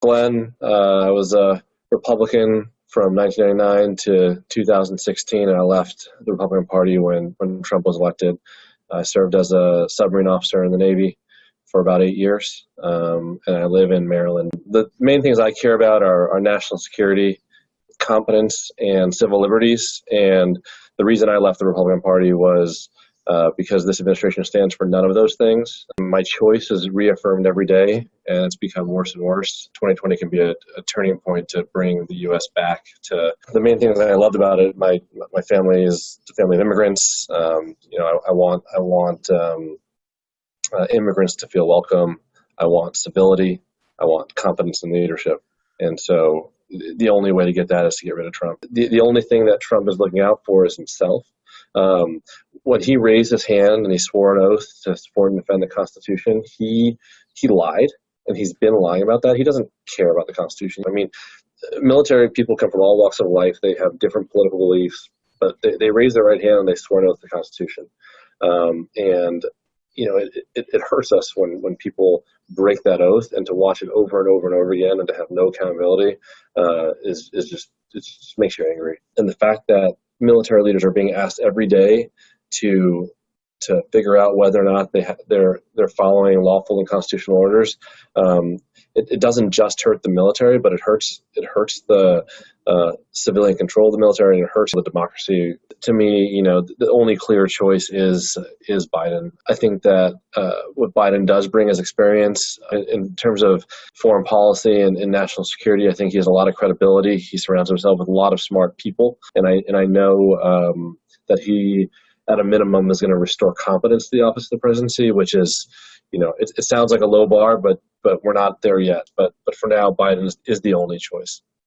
Glenn, uh, I was a Republican from 1999 to 2016, and I left the Republican Party when, when Trump was elected. I served as a submarine officer in the Navy for about eight years, um, and I live in Maryland. The main things I care about are, are national security, competence, and civil liberties. And the reason I left the Republican Party was uh, because this administration stands for none of those things. My choice is reaffirmed every day, and it's become worse and worse. 2020 can be a, a, turning point to bring the U.S. back to the main thing that I loved about it. My my family is a family of immigrants. Um, you know, I, I, want I want um, uh, immigrants to feel welcome. I want civility. I want competence in leadership, and so the only way to get that is to get rid of Trump. The, the only thing that Trump is looking out for is himself. Um, when he raised his hand and he swore an oath to support and defend the Constitution, he he lied, and he's been lying about that. He doesn't care about the Constitution. I mean, military people come from all walks of life. They have different political beliefs, but they, they raise their right hand and they swear an oath to the Constitution. Um, and you know, it, it, it, hurts us when, when people break that oath and to watch it over and over and over again and to have no accountability uh, is, is just, it just makes you angry. And the fact that military leaders are being asked every day to to figure out whether or not they ha- they're they're following lawful and constitutional orders. Um, it, it, doesn't just hurt the military, but it hurts it hurts the uh, civilian control of the military and it hurts the democracy. To me, you know, the only clear choice is is Biden. I think that uh, what Biden does bring is experience in, in terms of foreign policy and, and, national security. I think he has a lot of credibility. He surrounds himself with a lot of smart people, and I and I know um, that he at a minimum is going to restore competence to the office of the presidency, which is, you know, it, it sounds like a low bar, but but we're not there yet. But but for now, Biden is, is the only choice.